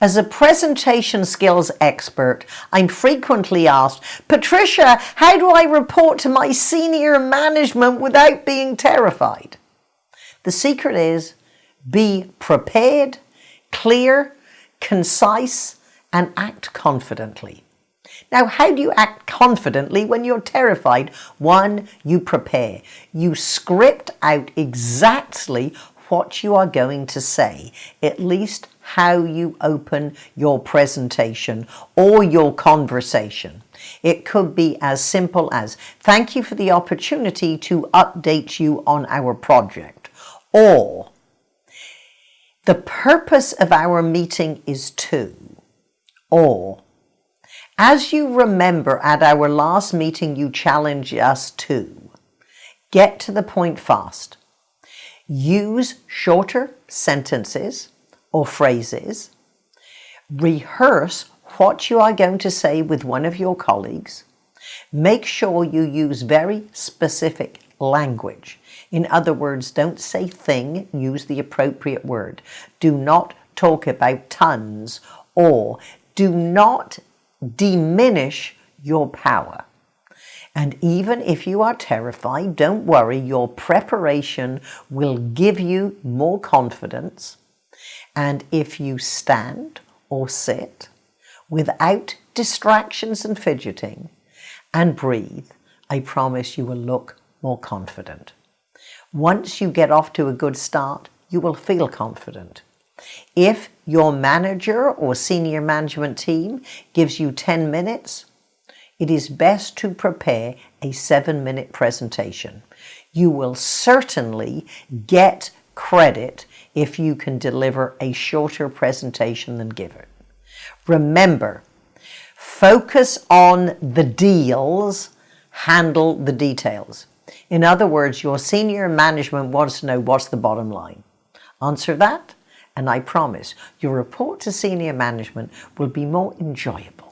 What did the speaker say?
As a presentation skills expert, I'm frequently asked, Patricia, how do I report to my senior management without being terrified? The secret is be prepared, clear, concise, and act confidently. Now, how do you act confidently when you're terrified? One, you prepare. You script out exactly what you are going to say, at least how you open your presentation or your conversation. It could be as simple as, thank you for the opportunity to update you on our project. Or, the purpose of our meeting is to. Or, as you remember at our last meeting, you challenged us to get to the point fast. Use shorter sentences or phrases. Rehearse what you are going to say with one of your colleagues. Make sure you use very specific language. In other words, don't say thing, use the appropriate word. Do not talk about tons or do not diminish your power. And even if you are terrified, don't worry, your preparation will give you more confidence. And if you stand or sit without distractions and fidgeting and breathe, I promise you will look more confident. Once you get off to a good start, you will feel confident. If your manager or senior management team gives you 10 minutes, it is best to prepare a seven minute presentation. You will certainly get credit if you can deliver a shorter presentation than given. Remember, focus on the deals, handle the details. In other words, your senior management wants to know what's the bottom line. Answer that, and I promise your report to senior management will be more enjoyable.